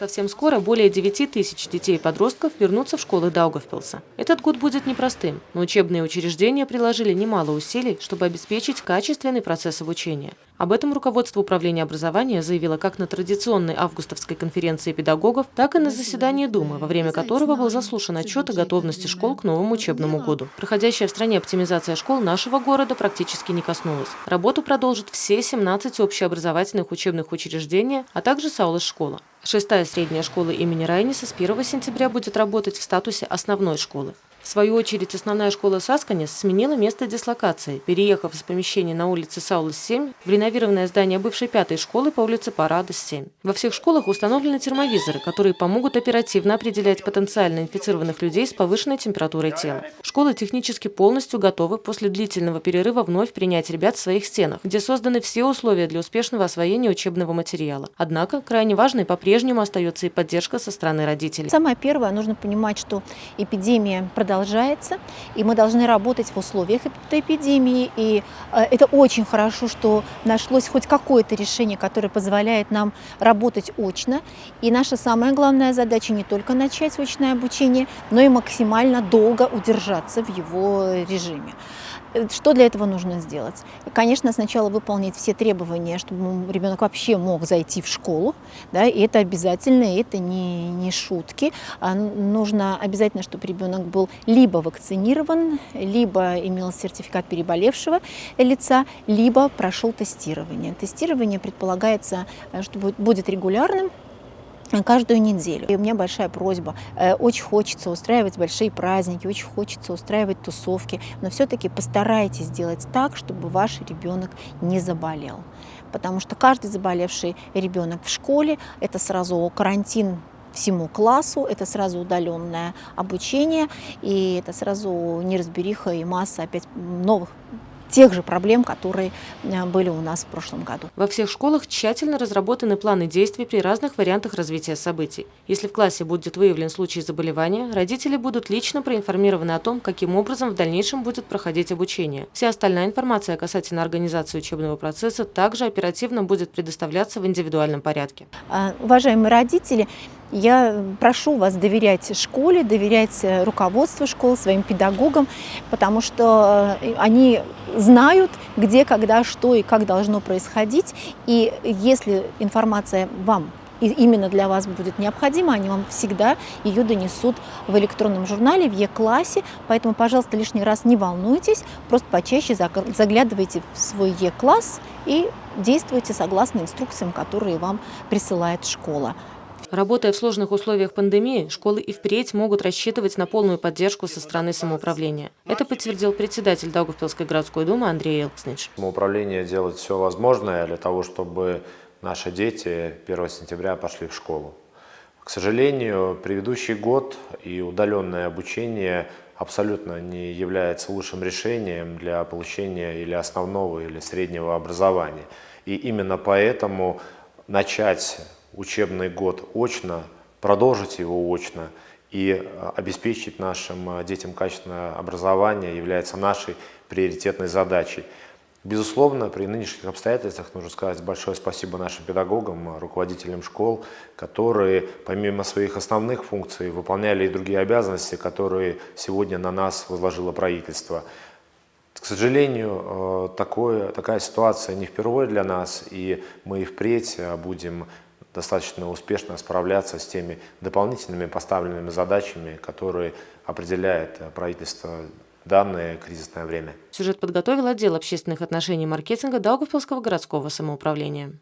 Совсем скоро более 9 тысяч детей и подростков вернутся в школы Даугавпилса. Этот год будет непростым, но учебные учреждения приложили немало усилий, чтобы обеспечить качественный процесс обучения. Об этом руководство управления образования заявило как на традиционной августовской конференции педагогов, так и на заседании Думы, во время которого был заслушан отчет о готовности школ к новому учебному году. Проходящая в стране оптимизация школ нашего города практически не коснулась. Работу продолжат все 17 общеобразовательных учебных учреждений, а также Саулас-школа. Шестая средняя школа имени Райниса с 1 сентября будет работать в статусе основной школы. В свою очередь, основная школа Сасканес сменила место дислокации, переехав из помещения на улице Саулас-7 в реновированное здание бывшей пятой школы по улице Парадос-7. Во всех школах установлены термовизоры, которые помогут оперативно определять потенциально инфицированных людей с повышенной температурой тела. Школы технически полностью готовы после длительного перерыва вновь принять ребят в своих стенах, где созданы все условия для успешного освоения учебного материала. Однако, крайне важной по-прежнему остается и поддержка со стороны родителей. Самое первое, нужно понимать, что эпидемия продолжается продолжается, и мы должны работать в условиях этой эпидемии. И э, это очень хорошо, что нашлось хоть какое-то решение, которое позволяет нам работать очно. И наша самая главная задача не только начать очное обучение, но и максимально долго удержаться в его режиме. Э, что для этого нужно сделать? Конечно, сначала выполнить все требования, чтобы ребенок вообще мог зайти в школу. Да, и это обязательно, и это не, не шутки. А нужно обязательно, чтобы ребенок был либо вакцинирован, либо имел сертификат переболевшего лица, либо прошел тестирование. Тестирование предполагается, э, что будет регулярным, каждую неделю. И у меня большая просьба. Э, очень хочется устраивать большие праздники, очень хочется устраивать тусовки, но все-таки постарайтесь сделать так, чтобы ваш ребенок не заболел. Потому что каждый заболевший ребенок в школе – это сразу карантин всему классу, это сразу удаленное обучение, и это сразу неразбериха и масса опять новых тех же проблем, которые э, были у нас в прошлом году. Во всех школах тщательно разработаны планы действий при разных вариантах развития событий. Если в классе будет выявлен случай заболевания, родители будут лично проинформированы о том, каким образом в дальнейшем будет проходить обучение. Вся остальная информация касательно организации учебного процесса также оперативно будет предоставляться в индивидуальном порядке. А, уважаемые родители, я прошу вас доверять школе, доверять э, руководству школы, своим педагогам, потому что э, они знают, где, когда, что и как должно происходить. И если информация вам и именно для вас будет необходима, они вам всегда ее донесут в электронном журнале, в Е-классе. Поэтому, пожалуйста, лишний раз не волнуйтесь, просто почаще заглядывайте в свой Е-класс и действуйте согласно инструкциям, которые вам присылает школа. Работая в сложных условиях пандемии, школы и впредь могут рассчитывать на полную поддержку со стороны самоуправления. Это подтвердил председатель Даугавпилской городской думы Андрей Элкснич. Самоуправление делает все возможное для того, чтобы наши дети 1 сентября пошли в школу. К сожалению, предыдущий год и удаленное обучение абсолютно не является лучшим решением для получения или основного, или среднего образования. И именно поэтому начать учебный год очно, продолжить его очно и э, обеспечить нашим э, детям качественное образование является нашей приоритетной задачей. Безусловно, при нынешних обстоятельствах нужно сказать большое спасибо нашим педагогам, руководителям школ, которые помимо своих основных функций выполняли и другие обязанности, которые сегодня на нас возложило правительство. К сожалению, э, такое, такая ситуация не впервые для нас, и мы и впредь будем достаточно успешно справляться с теми дополнительными поставленными задачами, которые определяет э, правительство данное кризисное время. Сюжет подготовил отдел общественных отношений и маркетинга Даугавпилского городского самоуправления.